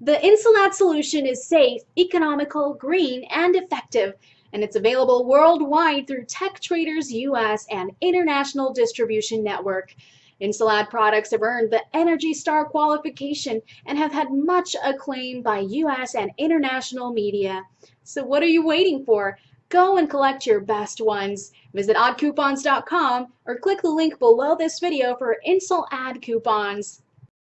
The Insuladd solution is safe, economical, green, and effective, and it's available worldwide through Tech Traders US and International Distribution Network. Insuladd products have earned the Energy Star qualification and have had much acclaim by US and international media. So what are you waiting for? Go and collect your best ones. Visit oddcoupons.com or click the link below this video for Insuladd coupons.